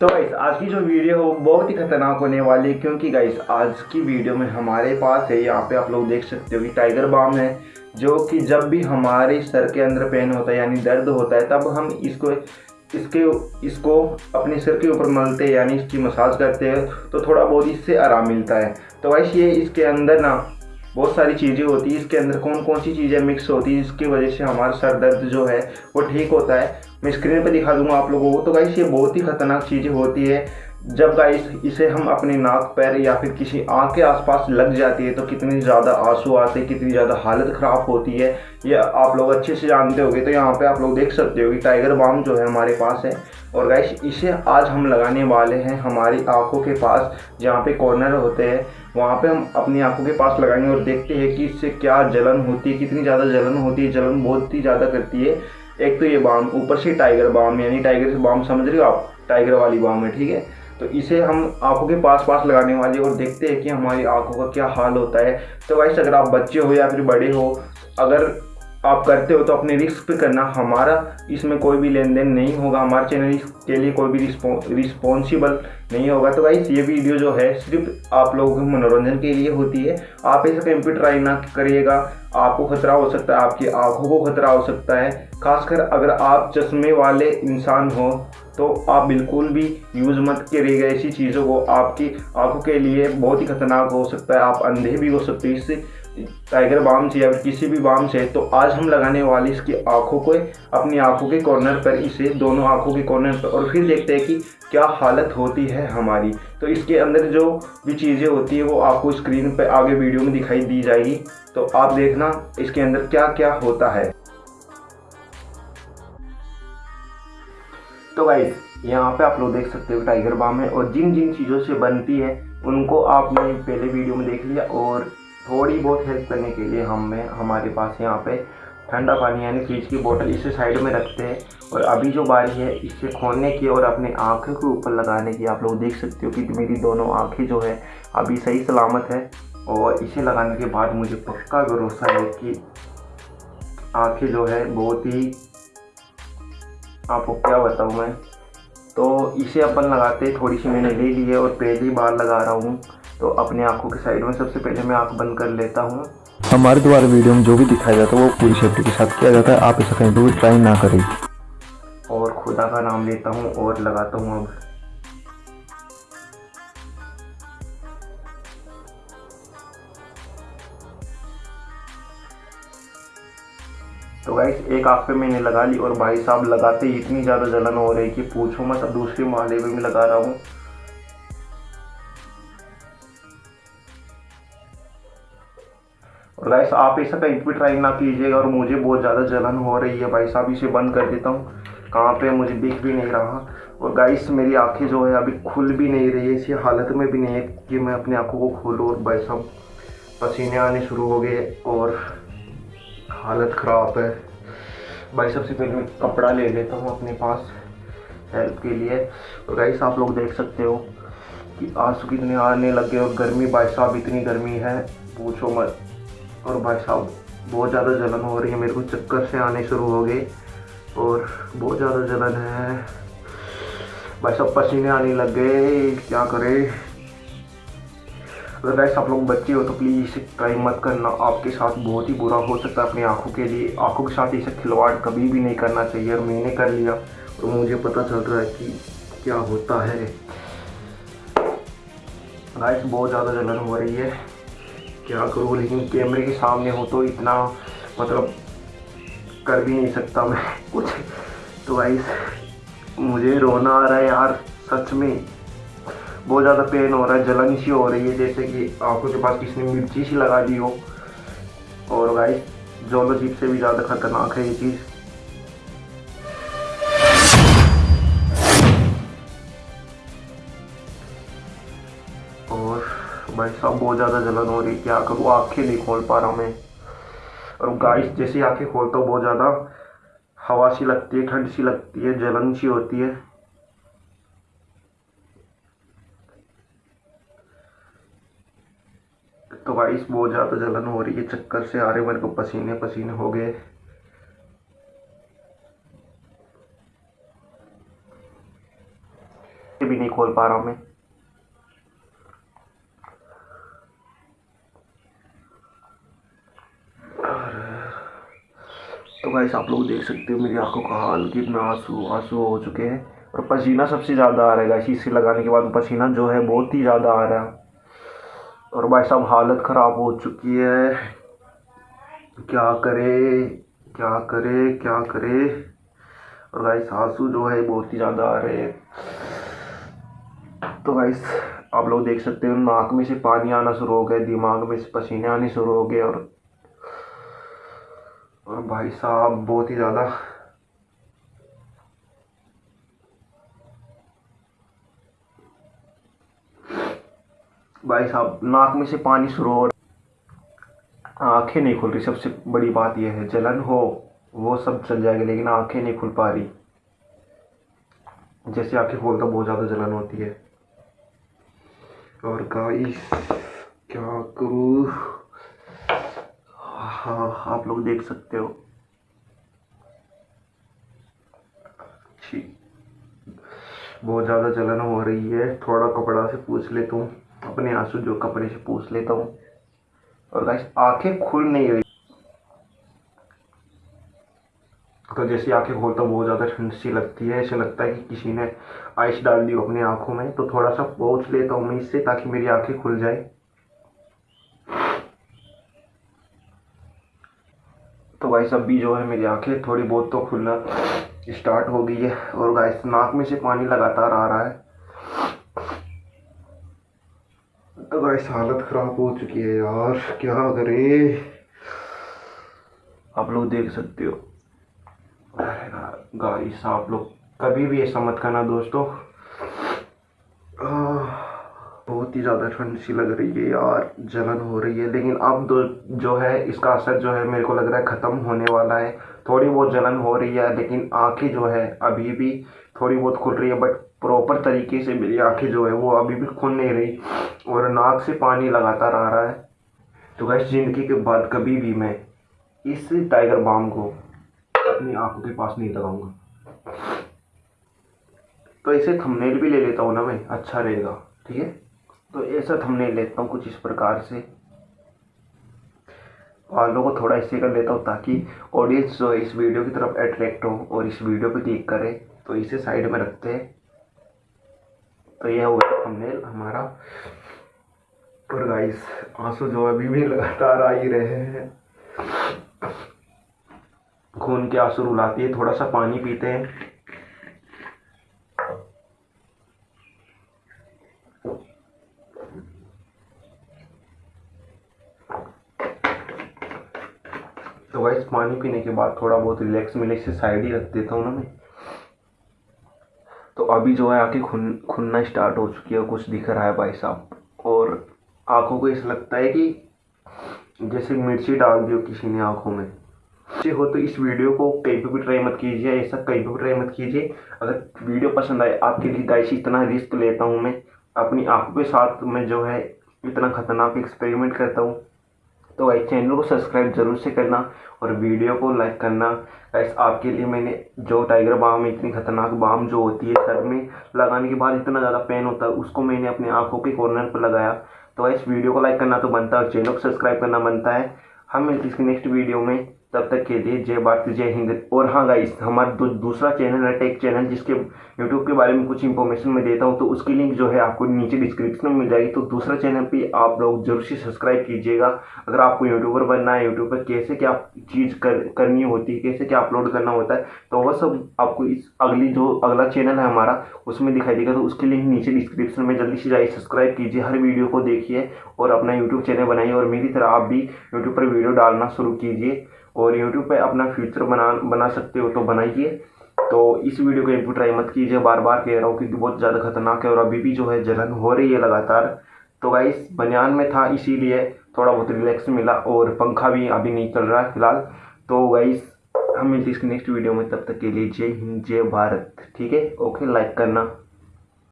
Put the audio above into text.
तो गाइस आज की जो वीडियो हो बहुत ही खतरनाक होने वाली है क्योंकि गाइस आज की वीडियो में हमारे पास है, यहाँ पे आप लोग देख सकते हो कि टाइगर बाम है, जो कि जब भी हमारे सर के अंदर पेन होता है, यानी दर्द होता है, तब हम इसको, इसके, इसको अपने सिर के ऊपर मलते यानी इसकी मसाज करते हैं तो थोड़ा बहुत इससे आराम मिलता है। तो गाइस ये इसके अंदर ना बहुत सारी चीज़ें होती है, इसके अंदर कौन कौन सी चीज़ें मिक्स होती है, जिसकी वजह से हमारा सर दर्द जो है, वो ठीक होता है। मैं स्क्रीन पर दिखा दूँगा आप लोगों को। तो गाइस ये बहुत ही खतरनाक चीज़ें होती है। जब गाइस इसे हम अपने नाक, पैर या फिर किसी आँख के आसपास लग जाती है तो कितनी ज़्यादा आँसू आते हैं, कितनी ज़्यादा हालत ख़राब होती है। ये आप लोग अच्छे से जानते होंगे तो यहाँ पे आप लोग देख सकते हो कि टाइगर बाम जो है हमारे पास है। और गाइस इसे आज हम लगाने वाले हैं हमारी आँखों के पास, जहाँ पे कॉर्नर होते हैं। वहाँ पे हम अपनी आँखों के पास लगाएँगे और देखते हैं कि इससे क्या जलन होती है, कितनी ज़्यादा जलन होती है। जलन बहुत ही ज़्यादा करती है। एक तो ये बाम ऊपर से टाइगर बाम यानी टाइगर से बाम समझ रहे हो आप? टाइगर वाली बाम है, ठीक है? तो इसे हम आँखों के पास पास लगाने वाले और देखते हैं कि हमारी आँखों का क्या हाल होता है। तो वैसे अगर आप बच्चे हो या फिर बड़े हो, अगर आप करते हो तो अपने रिस्क पे करना। हमारा इसमें कोई भी लेन देन नहीं होगा। हमारे चैनल के लिए कोई भी रिस्पॉन्सिबल नहीं होगा। तो भाई ये वीडियो जो है, सिर्फ़ आप लोगों के मनोरंजन के लिए होती है। आप ऐसा कहीं ट्राई ना करिएगा। आपको खतरा हो सकता है, आपकी आँखों को खतरा हो सकता है। खासकर अगर आप चश्मे वाले इंसान हो तो आप बिल्कुल भी यूज़ मत करिएगा ऐसी चीज़ों को। आपकी आँखों के लिए बहुत ही खतरनाक हो सकता है, आप अंधे भी हो सकते हैं। इससे टाइगर बाम से या फिर किसी भी बाम से तो आज हम लगाने वाले इसकी आँखों को, अपनी आँखों के कॉर्नर पर, इसे दोनों आँखों के कॉर्नर पर, और फिर देखते हैं कि क्या हालत होती है हमारी। तो इसके अंदर जो भी चीज़ें होती है, वो आपको स्क्रीन पर आगे वीडियो में दिखाई दी जाएगी। तो आप देखना इसके अंदर क्या क्या होता है। तो गाइस यहाँ पे आप लोग देख सकते हो टाइगर बाम है और जिन जिन चीज़ों से बनती है, उनको आपने पहले वीडियो में देख लिया और थोड़ी बहुत हेल्प करने के लिए हमें हमारे पास यहाँ पे ठंडा पानी यानी फ्रिज की बोतल इसे साइड में रखते हैं। और अभी जो बारी है इसे खोलने की और अपने आँखों के ऊपर लगाने की, आप लोग देख सकते हो कि मेरी दोनों आँखें जो है अभी सही सलामत है। और इसे लगाने के बाद मुझे पक्का भरोसा है कि आँखें जो है बहुत ही, आपको क्या बताऊँ मैं। तो इसे अपन लगाते थोड़ी सी मैंने ले ली है और पहली बार लगा रहा हूँ। तो अपने आँखों के साइड में सबसे पहले मैं आँख बंद कर लेता हूँ। हमारे द्वारा वीडियो में जो भी दिखाया जाता है, वो पूरी सेफ्टी के साथ किया जाता है। आप इसे कहीं भी ट्राई ना करें। और खुदा का नाम लेता हूँ और लगाता हूँ अब। तो गाइस एक आँख पे मैंने लगा ली और भाई साहब लगाते ही इतनी ज़्यादा जलन हो रही कि पूछो मत, अब दूसरे माले पे भी लगा रहा हूँ। और गाइस आप ऐसा कहीं भी ट्राई ना कीजिएगा और मुझे बहुत ज़्यादा जलन हो रही है भाई साहब, इसे बंद कर देता हूँ। कहाँ पे मुझे दिख भी नहीं रहा। और गाइस मेरी आँखें जो है अभी खुल भी नहीं रही है, इसी हालत में भी नहीं है कि मैं अपनी आँखों को खोलूँ और भाई साहब, पसीने आने शुरू हो गए और हालत ख़राब है। भाई सबसे पहले मैं कपड़ा ले लेता हूँ अपने पास हेल्प के लिए। और गाइस आप लोग देख सकते हो कि आँसू कितने आने लगे और गर्मी, भाई साहब, इतनी गर्मी है। पूछो मत। और भाई साहब, बहुत ज़्यादा जलन हो रही है, मेरे को चक्कर से आने शुरू हो गए। और बहुत ज़्यादा जलन है। भाई साहब, पसीने आने लग गए, क्या करें? अगर वैसे आप लोग बच्चे हो तो प्लीज़ ट्राई मत करना। आपके साथ बहुत ही बुरा हो सकता है अपनी आँखों के लिए। आँखों के साथ इसे खिलवाड़ कभी भी नहीं करना चाहिए, और मैंने कर लिया। तो मुझे पता चल रहा है कि क्या होता है। गाइस बहुत ज़्यादा जलन हो रही है। क्या करूँ? लेकिन कैमरे के सामने हो तो इतना मतलब कर भी नहीं सकता मैं कुछ। तो भाई मुझे रोना आ रहा है यार, सच में। बहुत ज़्यादा पेन हो रहा है, जलन सी हो रही है, जैसे कि आँखों के पास किसी ने मिर्ची सी लगा दी हो। और भाई जोलोजीप से भी ज़्यादा खतरनाक है ये चीज़। भाई साहब बहुत ज़्यादा जलन हो रही क्या करूँ आँखें नहीं खोल पा रहा मैं। और गाइस जैसे आँखें खोलता हूँ, बहुत ज़्यादा हवा सी लगती है, ठंड सी लगती है, जलन सी होती है। तो गाइस बहुत ज़्यादा जलन हो रही है, चक्कर से आ रहे मेरे को पसीने पसीने हो गए। भी नहीं खोल पा रहा मैं। तो गाइस, आप लोग देख सकते हो मेरी आँखों का हाल कि कितना आँसू आँसू हो चुके हैं। और पसीना सबसे ज़्यादा आ रहा है गाइस इसे लगाने के बाद पसीना जो है बहुत ही ज़्यादा आ रहा है। और भाई साहब, हालत ख़राब हो चुकी है। क्या करे क्या करे क्या करे? और गाइस, आँसू जो है बहुत ही ज़्यादा आ रहे हैं। तो गाइस, आप लोग देख सकते हो, नाक में से पानी आना शुरू हो गया, दिमाग में से पसीने आने शुरू हो गए, और और भाई साहब, बहुत ही ज़्यादा। भाई साहब, नाक में से पानी शुरू हो आँखें नहीं खुल रही। सबसे बड़ी बात यह है, जलन हो, वो सब चल जाएगी, लेकिन आँखें नहीं खुल पा रही। जैसे आँखें खोलता बहुत ज़्यादा जलन होती है। और गाइस क्या करूँ? आप लोग देख सकते हो। बहुत ज़्यादा जलन हो रही है। थोड़ा कपड़ा से पूछ लेता हूँ। अपने आँसू जो कपड़े से पूछ लेता हूँ। और गाइस आँखें खुल नहीं रही। तो जैसे आँखें खोलता हूँ, बहुत ज़्यादा ठंड सी लगती है। ऐसे लगता है कि किसी ने आइस डाल दी हो अपनी आँखों में। तो थोड़ा सा पहुँच लेता हूँ मैं इससे ताकि मेरी आँखें खुल जाए तो गाइस अभी जो है मेरी आँखें थोड़ी बहुत तो खुलना स्टार्ट हो गई है। और गाइस नाक में से पानी लगातार आ रहा है। तो गाइस हालत ख़राब हो चुकी है यार। क्या करे? आप लोग देख सकते हो। गाइस आप लोग कभी भी ऐसा मत करना दोस्तों। ही ज़्यादा ठंड सी लग रही है यार जलन हो रही है। लेकिन अब तो जो है, इसका असर जो है, मेरे को लग रहा है ख़त्म होने वाला है। थोड़ी बहुत जलन हो रही है, लेकिन आँखें जो है, अभी भी थोड़ी बहुत खुल रही है बट प्रॉपर तरीके से मेरी आँखें जो है, वो अभी भी खुल नहीं रही और नाक से पानी लगातार आ रहा है। तो वैसे ज़िंदगी के बाद कभी भी मैं इस टाइगर बाम को अपनी आँखों के पास नहीं लगाऊँगा। तो इसे थंबनेल भी ले लेता हूँ ना मैं अच्छा रहेगा, ठीक है? तो ऐसा थंबनेल लेता हूँ कुछ इस प्रकार से। वालों को थोड़ा इससे कर लेता हूँ ताकि ऑडियंस जो है इस वीडियो की तरफ़ अट्रैक्ट हो और इस वीडियो पे क्लिक करे। तो इसे साइड में रखते हैं। तो यह हो गया थंबनेल हमारा। और गाइस आँसू जो अभी भी लगातार आ ही रहे हैं। खून के आँसू रुलाती है, थोड़ा सा पानी पीते हैं। वाइस पानी पीने के बाद थोड़ा बहुत रिलैक्स मिले इसे साइड ही रख देता हूँ ना मैं। तो अभी जो है आँखें खुन, खुनना स्टार्ट हो चुकी है कुछ दिख रहा है भाई साहब। और आँखों को ऐसा लगता है कि जैसे मिर्ची डाल दियो किसी ने आँखों में। अच्छे हो तो इस वीडियो को कहीं पर भी ट्राई मत कीजिए, ऐसा कहीं पर भी ट्राई मत कीजिए। अगर वीडियो पसंद आए, आपके लिए गाइस इतना रिस्क लेता हूँ मैं। अपनी आँखों के साथ मैं जो है इतना ख़तरनाक एक्सपेरिमेंट करता हूँ। तो भाई चैनल को सब्सक्राइब ज़रूर से करना और वीडियो को लाइक करना। गाइस आपके लिए मैंने जो टाइगर बाम इतनी खतरनाक बाम जो होती है सर में, लगाने के बाद इतना ज़्यादा पेन होता है, उसको मैंने अपने आँखों के कॉर्नर पर लगाया। तो इस वीडियो को लाइक करना तो बनता है और चैनल को सब्सक्राइब करना बनता है। हम मिलते इसकी नेक्स्ट वीडियो में। तब तक के लिए जय भारत जय हिंद। और हाँ गाइस हमारा दू, दूसरा चैनल है टेक चैनल जिसके यूट्यूब के बारे में कुछ इन्फॉर्मेशन मैं देता हूँ तो उसकी लिंक जो है आपको नीचे डिस्क्रिप्शन में मिल जाएगी। तो दूसरा चैनल पे आप लोग ज़रूर से सब्सक्राइब कीजिएगा। अगर आपको यूट्यूबर बनना है यूट्यूब पर कैसे क्या चीज़ कर करनी होती है कैसे क्या अपलोड करना होता है तो वह सब आपको इस अगली जो अगला चैनल है हमारा उसमें दिखाई देगा। तो उसकी लिंक नीचे डिस्क्रिप्शन में जल्दी से जाइए सब्सक्राइब कीजिए हर वीडियो को देखिए और अपना यूट्यूब चैनल बनाइए। और मेरी तरह आप भी यूट्यूब पर वीडियो डालना शुरू कीजिए। और यूट्यूब पे अपना फ्यूचर बना बना सकते हो तो बनाइए। तो इस वीडियो को एक ट्राई मत कीजिए। बार बार कह रहा हूँ क्योंकि बहुत ज़्यादा खतरनाक है और अभी भी जो है जलन हो रही है लगातार। तो गाइस बनियान में था, इसीलिए थोड़ा बहुत रिलैक्स मिला और पंखा भी अभी नहीं चल रहा है फ़िलहाल। तो गाइस हम मिलते इसकी नेक्स्ट वीडियो में। तब तक के लिए जय हिंद, जय भारत। ठीक है? ओके लाइक करना।